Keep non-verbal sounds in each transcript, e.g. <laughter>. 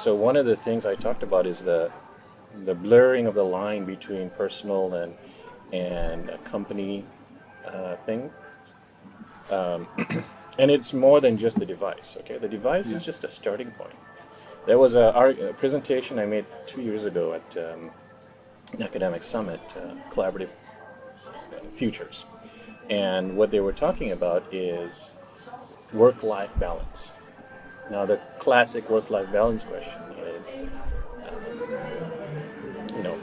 So one of the things I talked about is the the blurring of the line between personal and and a company uh, thing. Um, <clears throat> and it's more than just the device. Okay, the device is just a starting point. There was a, a presentation I made two years ago at um, an academic summit, uh, Collaborative Futures, and what they were talking about is work-life balance. Now, the classic work-life balance question is, um, you know,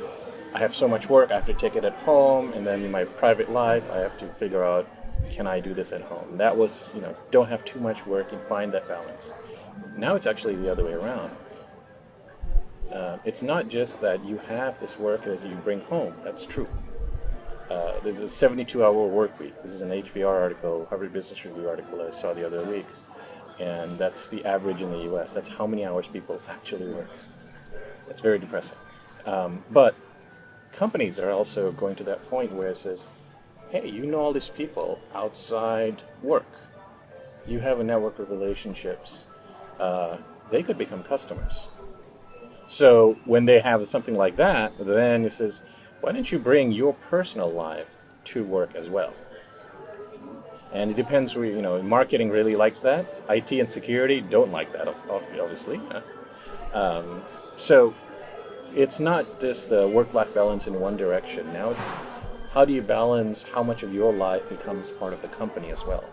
I have so much work, I have to take it at home, and then in my private life, I have to figure out, can I do this at home? That was, you know, don't have too much work and find that balance. Now it's actually the other way around. Uh, it's not just that you have this work that you bring home. That's true. Uh, there's a 72-hour work week. This is an HBR article, Harvard Business Review article I saw the other week. And that's the average in the US. That's how many hours people actually work. That's very depressing. Um, but companies are also going to that point where it says, hey, you know all these people outside work. You have a network of relationships. Uh, they could become customers. So when they have something like that, then it says, why don't you bring your personal life to work as well? And it depends, where you know, marketing really likes that. IT and security don't like that, obviously. Um, so it's not just the work-life balance in one direction. Now it's how do you balance how much of your life becomes part of the company as well?